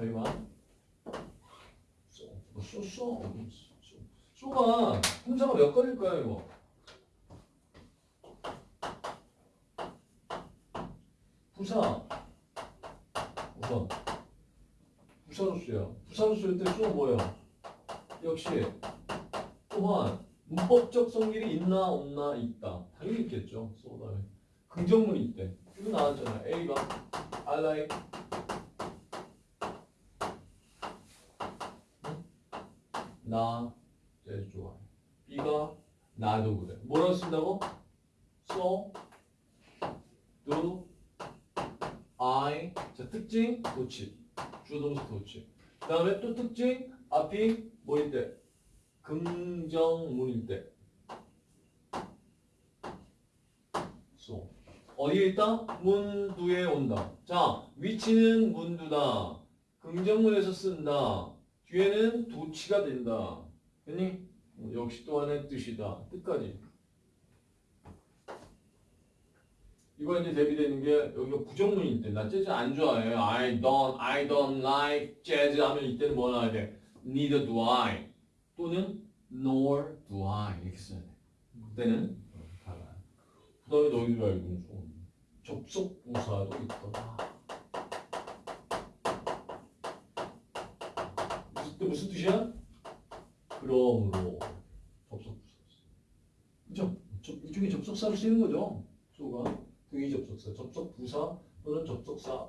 자, 이만. 쏘, 뭐 쏘, 쏘, 쏘. 쏘가 품사가 몇 건일까요, 이거? 부사. 우선. 부사로서요. 부사로서일 때쏘 뭐예요? 역시 또한 문법적 성질이 있나 없나 있다. 당연히 있겠죠. 쏘 다음에. 긍정문이 있대. 이거 나왔잖아요. A가 I like 나 제일 좋아해. B가 나도 그래. 뭐라고 쓴다고? So, do, I. 자, 특징, 도치. 주동사 도치. 그 다음에 또 특징, 앞이 뭐일 때? 긍정문일 때. So. 어디에 있다? 문두에 온다. 자, 위치는 문두다. 긍정문에서 쓴다. 뒤에는 도치가 된다. 어, 역시 또 하나의 뜻이다. 뜻까지. 이거 이제 대비되는 게 여기가 부정문일 때. 나 재즈 안 좋아해. I don't, I don't like jazz 하면 이때는 뭐 나와야 돼? Neither do I. 또는 nor do I. 이렇게 써야 돼. 그때는 어, 달라요. 그 다음에 너희들 알고 있는 좀 접속 부사도 있더라. 무슨 뜻이야? 그러므로 접속 부사. 그죠? 접, 이쪽에 접속사로 쓰이는 거죠. 소가 등이 접속사, 접속 부사 또는 접속사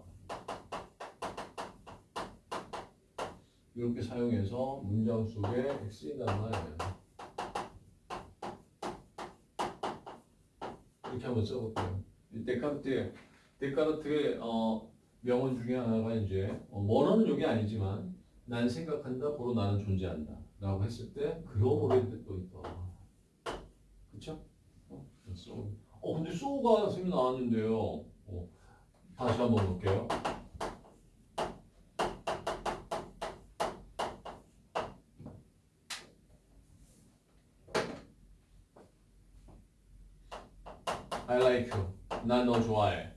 이렇게 사용해서 문장 속에 쓰인다는 말이에요. 이렇게 한번 써볼게요. 이 데카르트의 데카르트의 어, 명언 중에 하나가 이제 어, 원어는 여기 아니지만 난 생각한다, 보러 나는 존재한다. 라고 했을 때 그러므로의 뜻도 있다. 그쵸? 어, so. 어 근데 소가 선생님 나왔는데요. 어, 다시 한번 볼게요. I like you. 나 너 좋아해.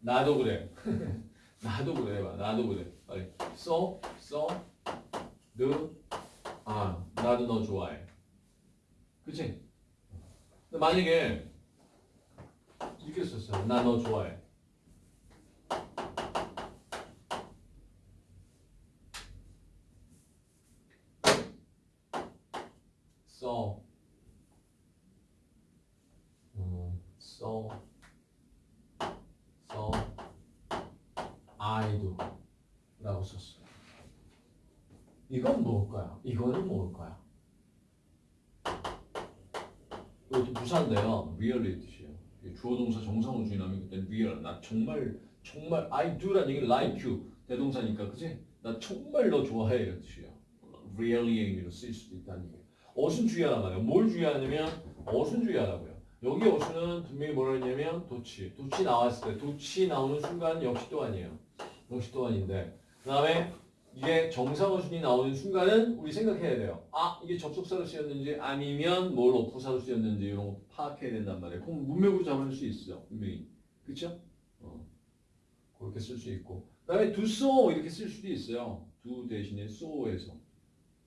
나도 그래. 나도 그래. 봐. 나도 그래. 빨리. So, so, do, 아, 나도 너 좋아해. 그치? 만약에 이렇게 썼어요. 나 너 좋아해. So, 음, so, I do 라고 썼어요. 이건 뭘까요? 이거는 뭘까요? 이것도 부사인데요. real의 뜻이에요. 주어 동사 정상으로 주인하면 그때 real. 나 정말 정말 I do라는 얘기는 like you 대동사니까 그지? 나 정말 너 좋아해 이런 뜻이에요. really의 의미로 쓰일 수도 있다는 얘기예요. 어순 주의하란 말이에요. 뭘 주의하냐면 어순 주의하라고요. 여기 어순은 분명히 뭐라 했냐면 도치. 도치 나왔을 때 도치 나오는 순간 역시 또 아니에요. 역시 또 아닌데 그 다음에 이게 정상어순이 나오는 순간은 우리 생각해야 돼요. 아 이게 접속사로 쓰였는지 아니면 뭘로 부사로 쓰였는지 이런 거 파악해야 된단 말이에요. 그럼 문맥으로 잡을 수 있어 분명히. 그쵸? 어. 그렇게 쓸 수 있고 그 다음에 do so 이렇게 쓸 수도 있어요. do 대신에 so에서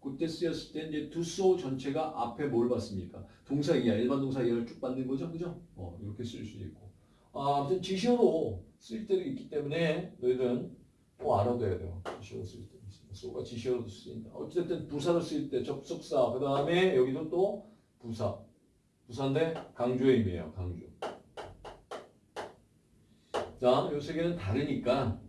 그때 쓰였을 때 이제 do so 전체가 앞에 뭘 받습니까? 동사 이하 일반 동사 이하를 쭉 받는 거죠. 그죠? 어, 이렇게 쓸 수도 있고 아, 아무튼 지시어로 쓸 때도 있기 때문에 너희들은 꼭 알아둬야 돼요. 지시어로 쓸 때. 소가 지시어로도 쓰인다. 어쨌든 부사로 쓰일 때 접속사 그 다음에 여기도 또 부사 부사인데 강조의 의미예요. 강조. 자, 요 세 개는 다르니까